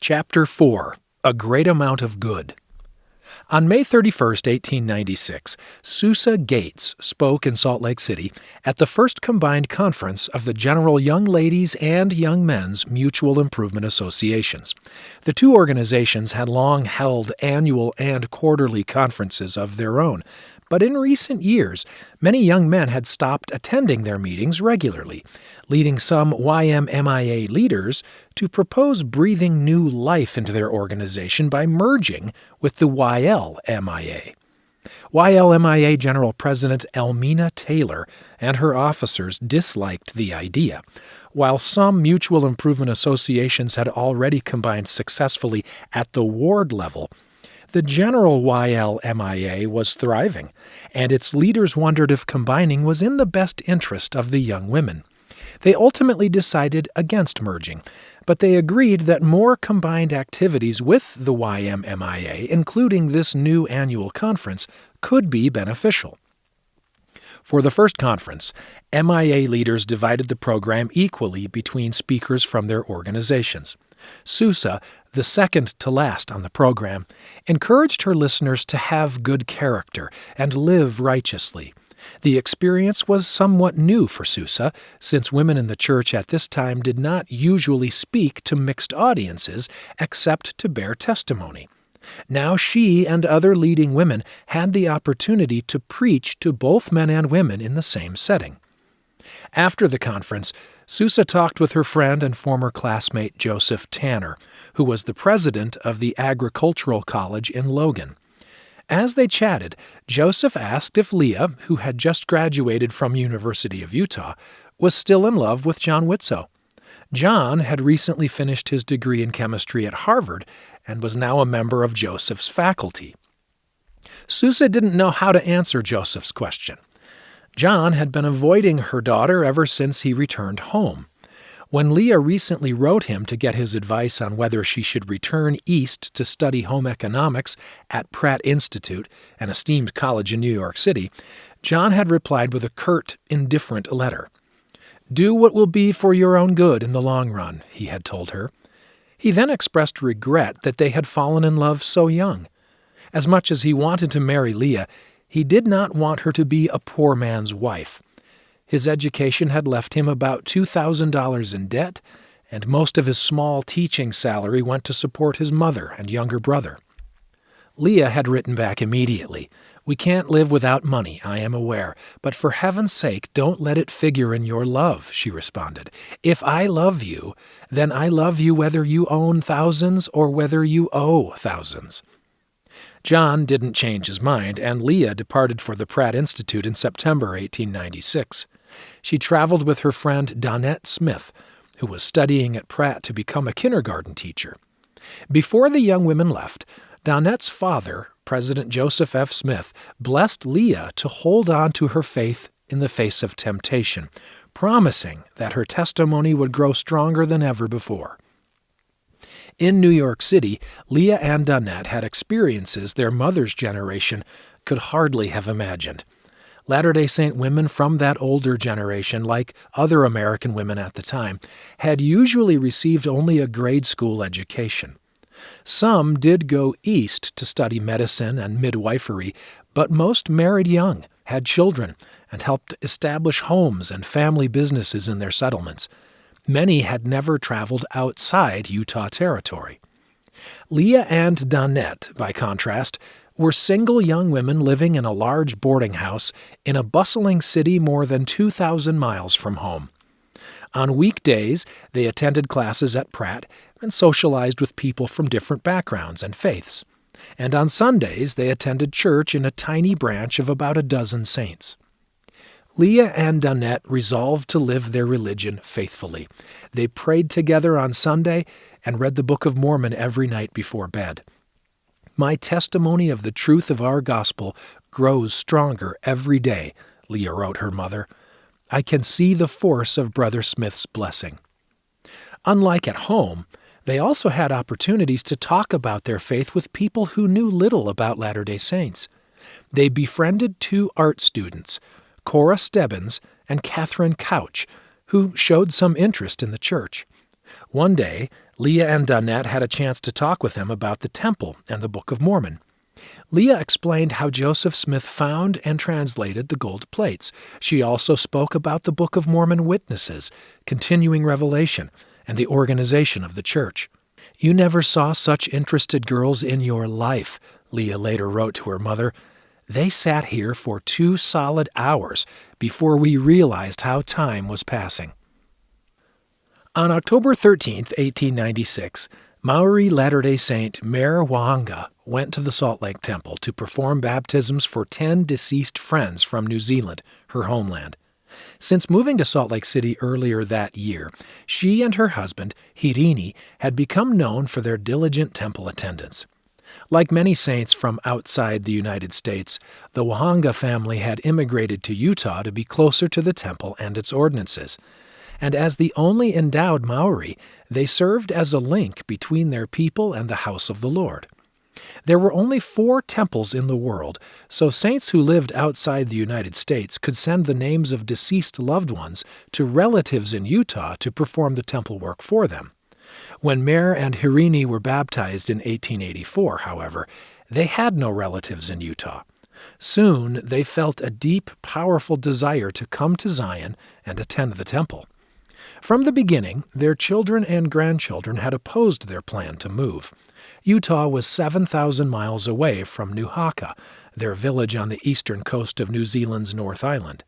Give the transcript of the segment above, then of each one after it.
Chapter 4 A Great Amount of Good. On May 31, 1896, Susa Gates spoke in Salt Lake City at the first combined conference of the General Young Ladies and Young Men's Mutual Improvement Associations. The two organizations had long held annual and quarterly conferences of their own, but in recent years, many young men had stopped attending their meetings regularly, leading some YMMIA leaders to propose breathing new life into their organization by merging with the YLMIA. YLMIA General President Elmina Taylor and her officers disliked the idea. While some mutual improvement associations had already combined successfully at the ward level, the general YLMIA was thriving, and its leaders wondered if combining was in the best interest of the young women. They ultimately decided against merging, but they agreed that more combined activities with the YMMIA, including this new annual conference, could be beneficial. For the first conference, MIA leaders divided the program equally between speakers from their organizations. Susa, the second to last on the program, encouraged her listeners to have good character and live righteously. The experience was somewhat new for Susa, since women in the church at this time did not usually speak to mixed audiences except to bear testimony. Now she and other leading women had the opportunity to preach to both men and women in the same setting. After the conference, Susa talked with her friend and former classmate Joseph Tanner, who was the president of the Agricultural College in Logan. As they chatted, Joseph asked if Leah, who had just graduated from University of Utah, was still in love with John Widtsoe. John had recently finished his degree in chemistry at Harvard and was now a member of Joseph's faculty. Susa didn't know how to answer Joseph's question. John had been avoiding her daughter ever since he returned home. When Leah recently wrote him to get his advice on whether she should return east to study home economics at Pratt Institute, an esteemed college in New York City, John had replied with a curt, indifferent letter. Do what will be for your own good in the long run, he had told her. He then expressed regret that they had fallen in love so young. As much as he wanted to marry Leah, he did not want her to be a poor man's wife. His education had left him about $2,000 in debt, and most of his small teaching salary went to support his mother and younger brother. Leah had written back immediately. We can't live without money, I am aware, but for heaven's sake, don't let it figure in your love, she responded. If I love you, then I love you whether you own thousands or whether you owe thousands. John didn't change his mind, and Leah departed for the Pratt Institute in September 1896. She traveled with her friend Donette Smith, who was studying at Pratt to become a kindergarten teacher. Before the young women left, Donette's father, President Joseph F. Smith, blessed Leah to hold on to her faith in the face of temptation, promising that her testimony would grow stronger than ever before. In New York City, Leah and Donette had experiences their mother's generation could hardly have imagined. Latter day Saint women from that older generation, like other American women at the time, had usually received only a grade school education. Some did go east to study medicine and midwifery, but most married young, had children, and helped establish homes and family businesses in their settlements. Many had never traveled outside Utah Territory. Leah and Donette, by contrast, were single young women living in a large boarding house in a bustling city more than 2,000 miles from home. On weekdays, they attended classes at Pratt and socialized with people from different backgrounds and faiths. And on Sundays, they attended church in a tiny branch of about a dozen saints. Leah and Donette resolved to live their religion faithfully. They prayed together on Sunday and read the Book of Mormon every night before bed. My testimony of the truth of our gospel grows stronger every day, Leah wrote her mother. I can see the force of Brother Smith's blessing. Unlike at home, they also had opportunities to talk about their faith with people who knew little about Latter day Saints. They befriended two art students Cora Stebbins and Catherine Couch, who showed some interest in the church. One day, Leah and Donette had a chance to talk with him about the temple and the Book of Mormon. Leah explained how Joseph Smith found and translated the gold plates. She also spoke about the Book of Mormon witnesses, continuing revelation, and the organization of the church. You never saw such interested girls in your life, Leah later wrote to her mother. They sat here for two solid hours before we realized how time was passing. On October 13, 1896, Maori Latter day Saint Mere Whaanga went to the Salt Lake Temple to perform baptisms for 10 deceased friends from New Zealand, her homeland. Since moving to Salt Lake City earlier that year, she and her husband, Hirini, had become known for their diligent temple attendance. Like many saints from outside the United States, the Whaanga family had immigrated to Utah to be closer to the temple and its ordinances. And as the only endowed Maori, they served as a link between their people and the house of the Lord. There were only four temples in the world, so saints who lived outside the United States could send the names of deceased loved ones to relatives in Utah to perform the temple work for them. When Mere and Hirini were baptized in 1884, however, they had no relatives in Utah. Soon they felt a deep, powerful desire to come to Zion and attend the temple. From the beginning, their children and grandchildren had opposed their plan to move. Utah was 7,000 miles away from Nuhaka, their village on the eastern coast of New Zealand's North Island.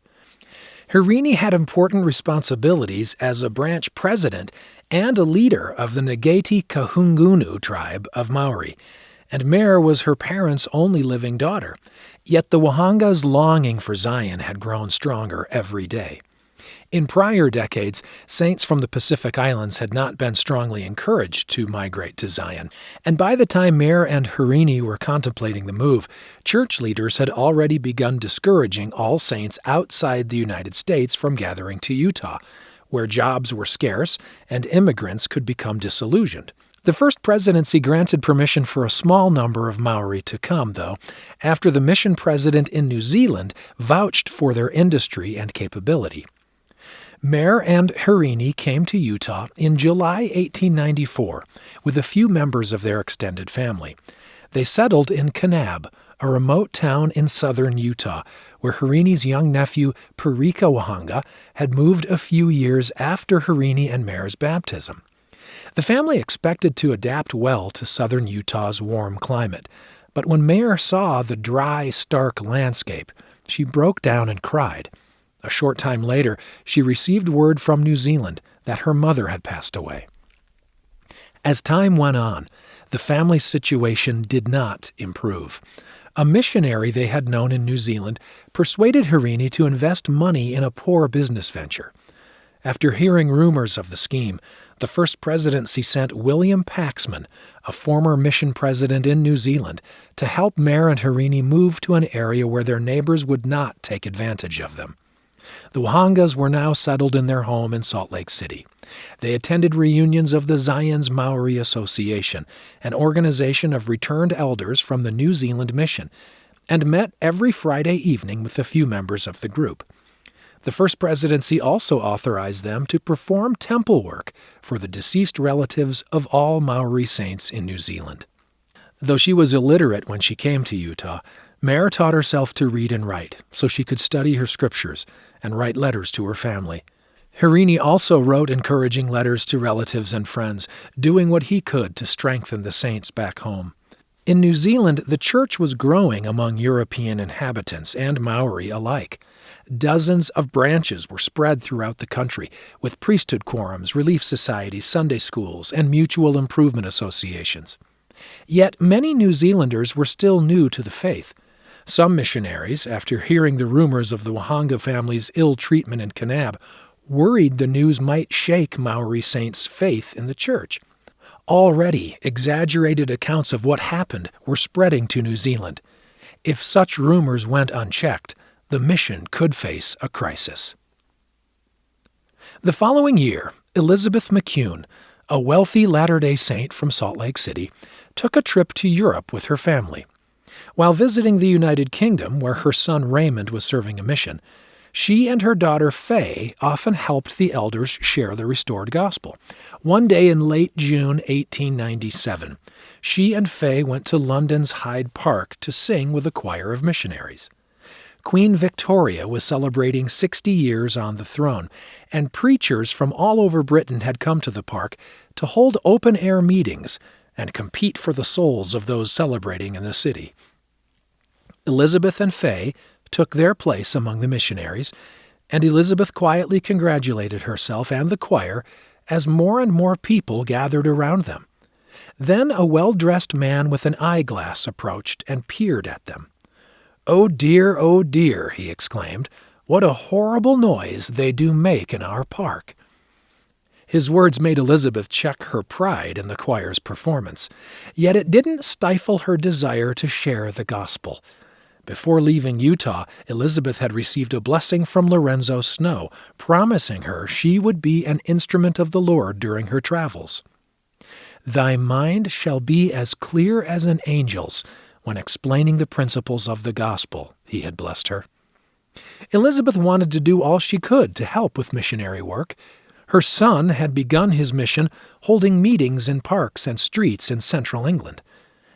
Hirini had important responsibilities as a branch president and a leader of the Ngati Kahungunu tribe of Maori, and Mere was her parents' only living daughter. Yet the Whaanga's longing for Zion had grown stronger every day. In prior decades, saints from the Pacific Islands had not been strongly encouraged to migrate to Zion, and by the time Mere and Hirini were contemplating the move, church leaders had already begun discouraging all saints outside the United States from gathering to Utah, where jobs were scarce and immigrants could become disillusioned. The first presidency granted permission for a small number of Maori to come, though, after the mission president in New Zealand vouched for their industry and capability. Mere and Hirini came to Utah in July 1894 with a few members of their extended family. They settled in Kanab, a remote town in southern Utah, where Hirini's young nephew, Parika Whaanga, had moved a few years after Hirini and Mere's baptism. The family expected to adapt well to southern Utah's warm climate, but when Mere saw the dry, stark landscape, she broke down and cried. A short time later, she received word from New Zealand that her mother had passed away. As time went on, the family's situation did not improve. A missionary they had known in New Zealand persuaded Hirini to invest money in a poor business venture. After hearing rumors of the scheme, the first presidency sent William Paxman, a former mission president in New Zealand, to help Mere and Hirini move to an area where their neighbors would not take advantage of them. The Whaangas were now settled in their home in Salt Lake City. They attended reunions of the Zion's Maori Association, an organization of returned elders from the New Zealand mission, and met every Friday evening with a few members of the group. The First Presidency also authorized them to perform temple work for the deceased relatives of all Maori saints in New Zealand. Though she was illiterate when she came to Utah, Mere taught herself to read and write so she could study her scriptures and write letters to her family. Hirini also wrote encouraging letters to relatives and friends, doing what he could to strengthen the saints back home. In New Zealand, the church was growing among European inhabitants and Maori alike. Dozens of branches were spread throughout the country, with priesthood quorums, relief societies, Sunday schools, and mutual improvement associations. Yet many New Zealanders were still new to the faith. Some missionaries, after hearing the rumors of the Whaanga family's ill treatment in Kanab, worried the news might shake Maori saints' faith in the church. Already, exaggerated accounts of what happened were spreading to New Zealand. If such rumors went unchecked, the mission could face a crisis. The following year, Elizabeth McCune, a wealthy Latter day Saint from Salt Lake City, took a trip to Europe with her family. While visiting the United Kingdom, where her son Raymond was serving a mission, She and her daughter Fay often helped the elders share the restored gospel. One day in late June 1897, she and Fay went to London's Hyde Park to sing with a choir of missionaries. Queen Victoria was celebrating 60 years on the throne, and preachers from all over Britain had come to the park to hold open air meetings and compete for the souls of those celebrating in the city. Elizabeth and Fay took their place among the missionaries, and Elizabeth quietly congratulated herself and the choir as more and more people gathered around them. Then a well dressed man with an eyeglass approached and peered at them. Oh dear, oh dear, he exclaimed, what a horrible noise they do make in our park. His words made Elizabeth check her pride in the choir's performance, yet it didn't stifle her desire to share the gospel. Before leaving Utah, Elizabeth had received a blessing from Lorenzo Snow, promising her she would be an instrument of the Lord during her travels. Thy mind shall be as clear as an angel's when explaining the principles of the gospel, he had blessed her. Elizabeth wanted to do all she could to help with missionary work. Her son had begun his mission holding meetings in parks and streets in central England.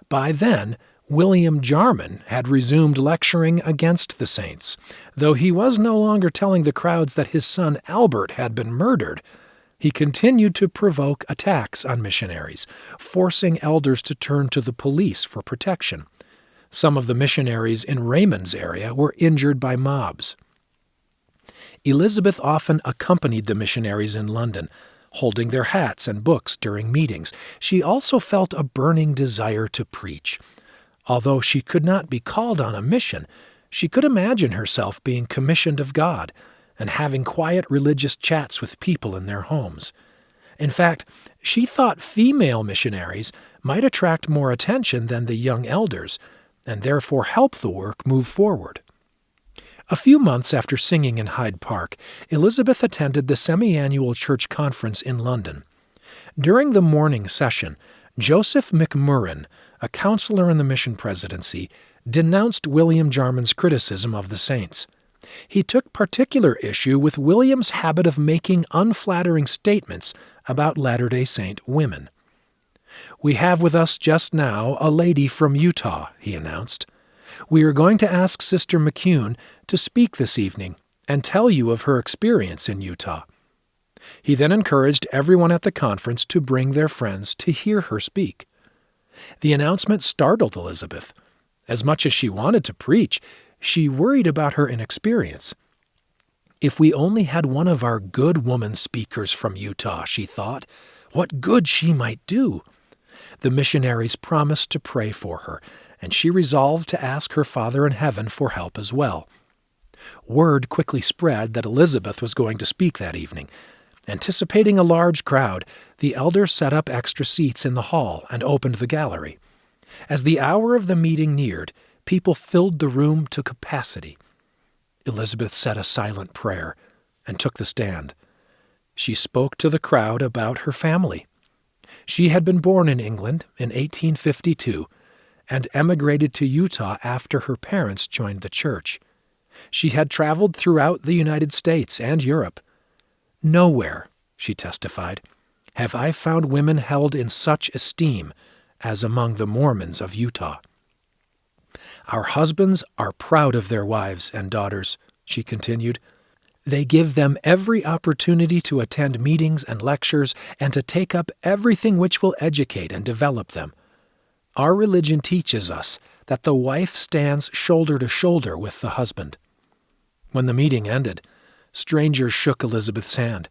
By then, William Jarman had resumed lecturing against the saints, though he was no longer telling the crowds that his son Albert had been murdered. He continued to provoke attacks on missionaries, forcing elders to turn to the police for protection. Some of the missionaries in Raymond's area were injured by mobs. Elizabeth often accompanied the missionaries in London, holding their hats and books during meetings. She also felt a burning desire to preach. Although she could not be called on a mission, she could imagine herself being commissioned of God and having quiet religious chats with people in their homes. In fact, she thought female missionaries might attract more attention than the young elders, and therefore help the work move forward. A few months after singing in Hyde Park, Elizabeth attended the semi annual church conference in London. During the morning session, Joseph McMurrin, a counselor in the mission presidency, denounced William Jarman's criticism of the saints. He took particular issue with William's habit of making unflattering statements about Latter day Saint women. We have with us just now a lady from Utah, he announced. We are going to ask Sister McCune to speak this evening and tell you of her experience in Utah. He then encouraged everyone at the conference to bring their friends to hear her speak. The announcement startled Elizabeth. As much as she wanted to preach, she worried about her inexperience. If we only had one of our good woman speakers from Utah, she thought, what good she might do. The missionaries promised to pray for her, and she resolved to ask her Father in heaven for help as well. Word quickly spread that Elizabeth was going to speak that evening, Anticipating a large crowd, the elders set up extra seats in the hall and opened the gallery. As the hour of the meeting neared, people filled the room to capacity. Elizabeth said a silent prayer and took the stand. She spoke to the crowd about her family. She had been born in England in 1852 and emigrated to Utah after her parents joined the church. She had traveled throughout the United States and Europe Nowhere, she testified, have I found women held in such esteem as among the Mormons of Utah. Our husbands are proud of their wives and daughters, she continued. They give them every opportunity to attend meetings and lectures and to take up everything which will educate and develop them. Our religion teaches us that the wife stands shoulder to shoulder with the husband. When the meeting ended, Strangers shook Elizabeth's hand.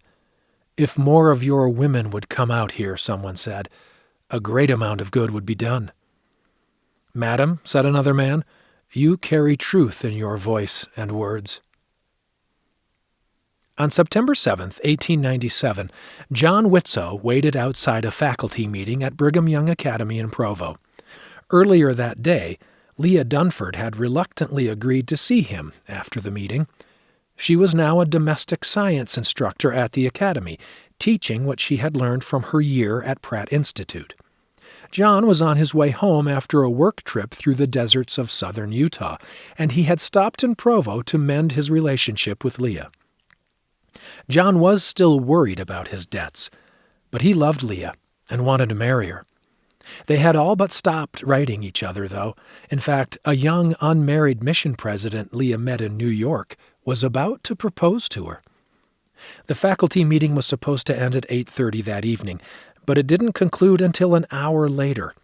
If more of your women would come out here, someone said, a great amount of good would be done. Madam, said another man, you carry truth in your voice and words. On September 7, 1897, John Widtsoe waited outside a faculty meeting at Brigham Young Academy in Provo. Earlier that day, Leah Dunford had reluctantly agreed to see him after the meeting. She was now a domestic science instructor at the academy, teaching what she had learned from her year at Pratt Institute. John was on his way home after a work trip through the deserts of southern Utah, and he had stopped in Provo to mend his relationship with Leah. John was still worried about his debts, but he loved Leah and wanted to marry her. They had all but stopped writing each other, though. In fact, a young unmarried mission president Leah met in New York was about to propose to her. The faculty meeting was supposed to end at 8:30 that evening, but it didn't conclude until an hour later.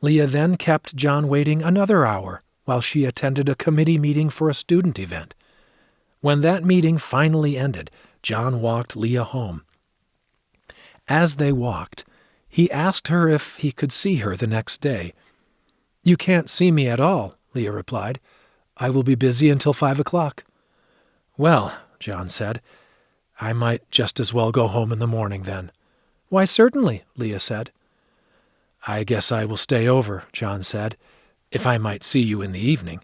Leah then kept John waiting another hour while she attended a committee meeting for a student event. When that meeting finally ended, John walked Leah home. As they walked, he asked her if he could see her the next day. You can't see me at all, Leah replied. I will be busy until five o'clock. Well, John said, I might just as well go home in the morning then. Why, certainly, Leah said. I guess I will stay over, John said, if I might see you in the evening.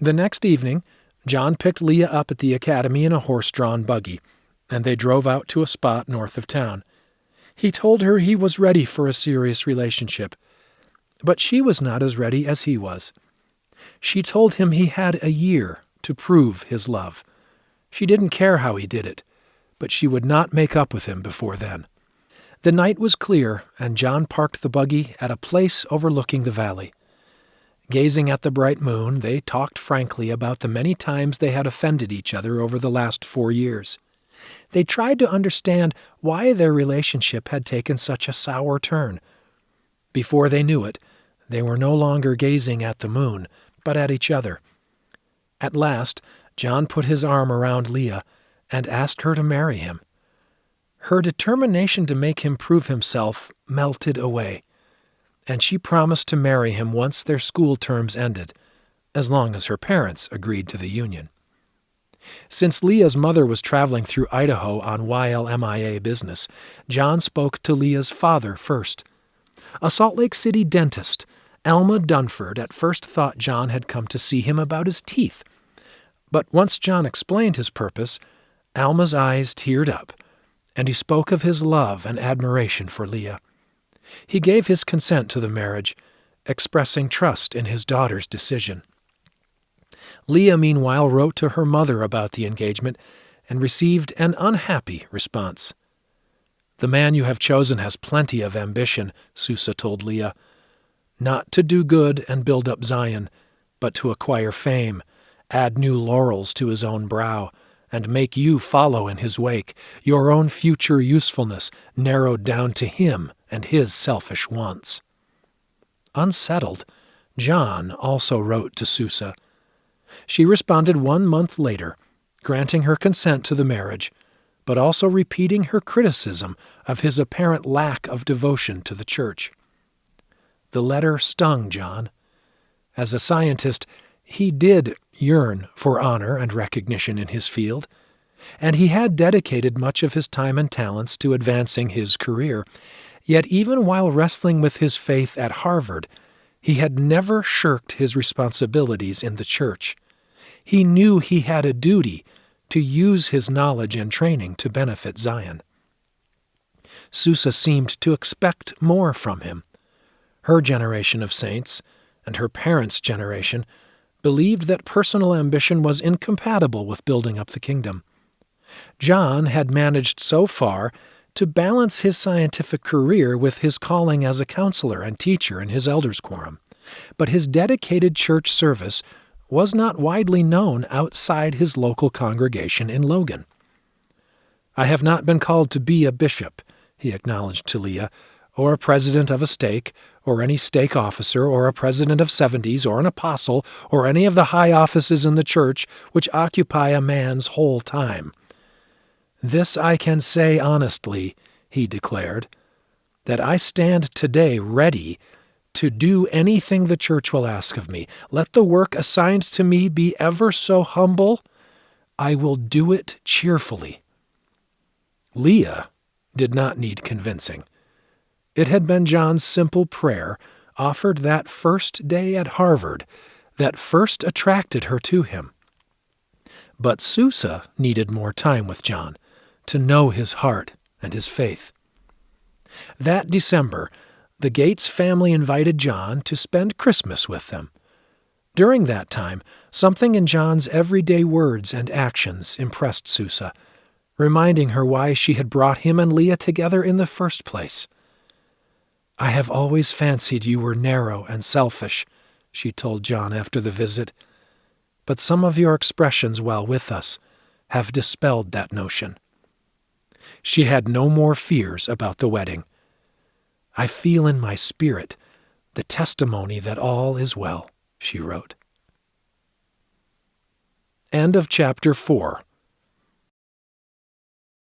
The next evening, John picked Leah up at the academy in a horse drawn buggy, and they drove out to a spot north of town. He told her he was ready for a serious relationship, but she was not as ready as he was. She told him he had a year to prove his love. She didn't care how he did it, but she would not make up with him before then. The night was clear, and John parked the buggy at a place overlooking the valley. Gazing at the bright moon, they talked frankly about the many times they had offended each other over the last four years. They tried to understand why their relationship had taken such a sour turn. Before they knew it, they were no longer gazing at the moon, but at each other. At last, John put his arm around Leah and asked her to marry him. Her determination to make him prove himself melted away, and she promised to marry him once their school terms ended, as long as her parents agreed to the union. Since Leah's mother was traveling through Idaho on YLMIA business, John spoke to Leah's father first. A Salt Lake City dentist, Alma Dunford, at first thought John had come to see him about his teeth. But once John explained his purpose, Alma's eyes teared up and he spoke of his love and admiration for Leah. He gave his consent to the marriage, expressing trust in his daughter's decision. Leah, meanwhile, wrote to her mother about the engagement and received an unhappy response. The man you have chosen has plenty of ambition, Susa told Leah. Not to do good and build up Zion, but to acquire fame, add new laurels to his own brow, and make you follow in his wake, your own future usefulness narrowed down to him and his selfish wants. Unsettled, John also wrote to Susa. She responded one month later, granting her consent to the marriage, but also repeating her criticism of his apparent lack of devotion to the church. The letter stung John. As a scientist, he did yearn for honor and recognition in his field, and he had dedicated much of his time and talents to advancing his career. Yet, even while wrestling with his faith at Harvard, he had never shirked his responsibilities in the church. He knew he had a duty to use his knowledge and training to benefit Zion. Susa seemed to expect more from him. Her generation of saints, and her parents' generation, believed that personal ambition was incompatible with building up the kingdom. John had managed so far to balance his scientific career with his calling as a counselor and teacher in his elders' quorum, but his dedicated church service was not widely known outside his local congregation in Logan. I have not been called to be a bishop, he acknowledged to Leah, or a president of a stake, or any stake officer, or a president of seventies, or an apostle, or any of the high offices in the church which occupy a man's whole time. This I can say honestly, he declared, that I stand today ready to do anything the church will ask of me. Let the work assigned to me be ever so humble, I will do it cheerfully. Leah did not need convincing. It had been John's simple prayer, offered that first day at Harvard, that first attracted her to him. But Susa needed more time with John to know his heart and his faith. That December, the Gates family invited John to spend Christmas with them. During that time, something in John's everyday words and actions impressed Susa, reminding her why she had brought him and Leah together in the first place. I have always fancied you were narrow and selfish, she told John after the visit, but some of your expressions while with us have dispelled that notion. She had no more fears about the wedding. I feel in my spirit the testimony that all is well, she wrote. End of chapter 4.